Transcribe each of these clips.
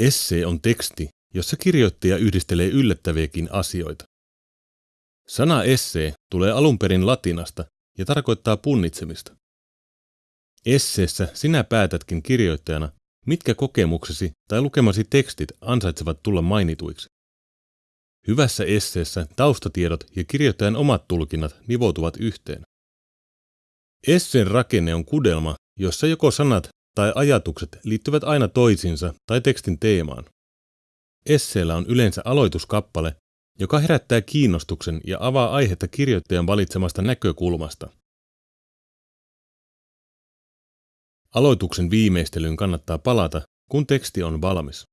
Essee on teksti, jossa kirjoittaja yhdistelee yllättäviäkin asioita. Sana essee tulee alun perin latinasta ja tarkoittaa punnitsemista. Esseessä sinä päätätkin kirjoittajana, mitkä kokemuksesi tai lukemasi tekstit ansaitsevat tulla mainituiksi. Hyvässä esseessä taustatiedot ja kirjoittajan omat tulkinnat nivoutuvat yhteen. Esseen rakenne on kudelma, jossa joko sanat tai ajatukset liittyvät aina toisiinsa tai tekstin teemaan. Esseellä on yleensä aloituskappale, joka herättää kiinnostuksen ja avaa aihetta kirjoittajan valitsemasta näkökulmasta. Aloituksen viimeistelyyn kannattaa palata, kun teksti on valmis.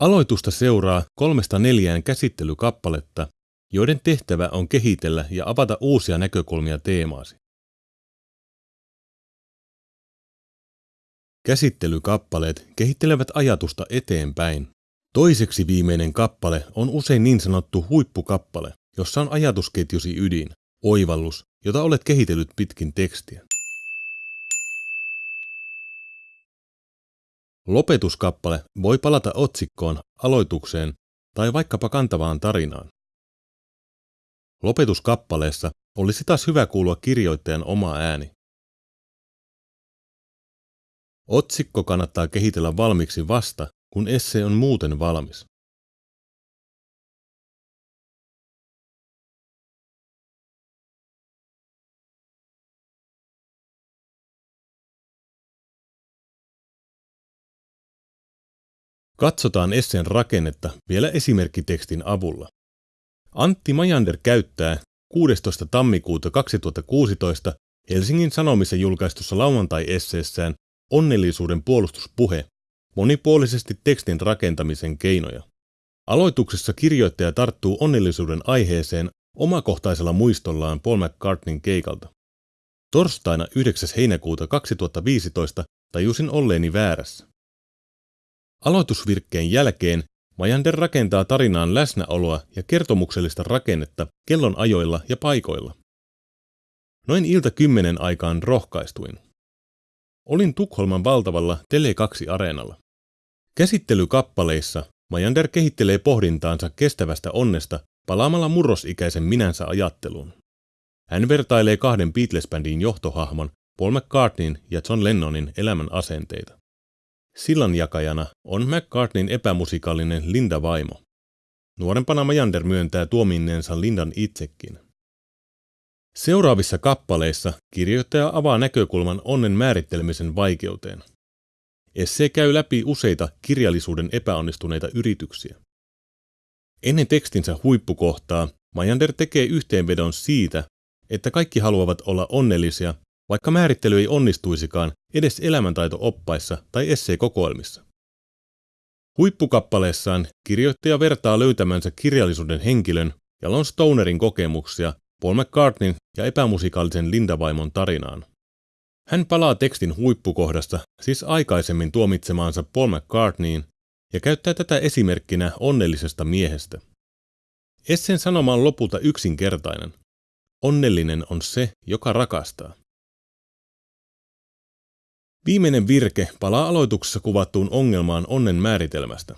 Aloitusta seuraa kolmesta neljään käsittelykappaletta, joiden tehtävä on kehitellä ja avata uusia näkökulmia teemaasi. Käsittelykappaleet kehittelevät ajatusta eteenpäin. Toiseksi viimeinen kappale on usein niin sanottu huippukappale, jossa on ajatusketjusi ydin, oivallus, jota olet kehitellyt pitkin tekstiä. Lopetuskappale voi palata otsikkoon, aloitukseen tai vaikkapa kantavaan tarinaan. Lopetuskappaleessa olisi taas hyvä kuulua kirjoittajan oma ääni. Otsikko kannattaa kehitellä valmiiksi vasta, kun esse on muuten valmis. Katsotaan esseen rakennetta vielä esimerkkitekstin avulla. Antti Majander käyttää 16. tammikuuta 2016 Helsingin Sanomissa julkaistussa lauantai-esseessään Onnellisuuden puolustuspuhe monipuolisesti tekstin rakentamisen keinoja. Aloituksessa kirjoittaja tarttuu onnellisuuden aiheeseen omakohtaisella muistollaan Paul McCartneyn keikalta. Torstaina 9. heinäkuuta 2015 tajusin olleeni väärässä. Aloitusvirkkeen jälkeen Majander rakentaa tarinaan läsnäoloa ja kertomuksellista rakennetta kellon ajoilla ja paikoilla. Noin ilta kymmenen aikaan rohkaistuin. Olin Tukholman valtavalla Tele2-areenalla. Käsittelykappaleissa Majander kehittelee pohdintaansa kestävästä onnesta palaamalla murrosikäisen minänsä ajatteluun. Hän vertailee kahden Beatles-bändin johtohahmon Paul McCartneyn ja John Lennonin elämän asenteita. Sillanjakajana on McCartneyn epämusikaalinen Linda-vaimo. Nuorempana Majander myöntää tuominneensa Lindan itsekin. Seuraavissa kappaleissa kirjoittaja avaa näkökulman onnen määrittelemisen vaikeuteen. Esse käy läpi useita kirjallisuuden epäonnistuneita yrityksiä. Ennen tekstinsä huippukohtaa Majander tekee yhteenvedon siitä, että kaikki haluavat olla onnellisia, vaikka määrittely ei onnistuisikaan edes elämäntaito-oppaissa tai esseekokoelmissa. Huippukappaleessaan kirjoittaja vertaa löytämänsä kirjallisuuden henkilön ja Lon Stonerin kokemuksia Paul McCartneyn ja epämusikaalisen Linda-vaimon tarinaan. Hän palaa tekstin huippukohdasta, siis aikaisemmin tuomitsemaansa Paul McCartneyin, ja käyttää tätä esimerkkinä onnellisesta miehestä. Essen sanoma on lopulta yksinkertainen. Onnellinen on se, joka rakastaa. Viimeinen virke palaa aloituksessa kuvattuun ongelmaan onnen määritelmästä.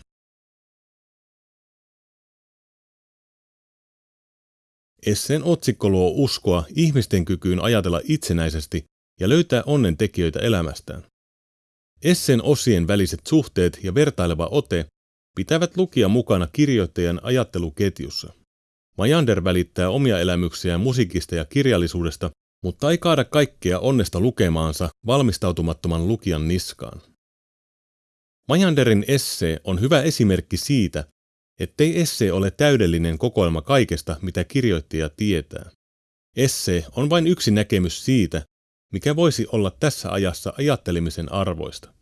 Esseen otsikko luo uskoa ihmisten kykyyn ajatella itsenäisesti ja löytää onnen tekijöitä elämästään. Esseen osien väliset suhteet ja vertaileva ote pitävät lukija mukana kirjoittajan ajatteluketjussa. Majander välittää omia elämyksiään musiikista ja kirjallisuudesta, mutta ei kaada kaikkea onnesta lukemaansa valmistautumattoman lukijan niskaan. Majanderin esse on hyvä esimerkki siitä, ettei esse ole täydellinen kokoelma kaikesta, mitä kirjoittaja tietää. Esse on vain yksi näkemys siitä, mikä voisi olla tässä ajassa ajattelemisen arvoista.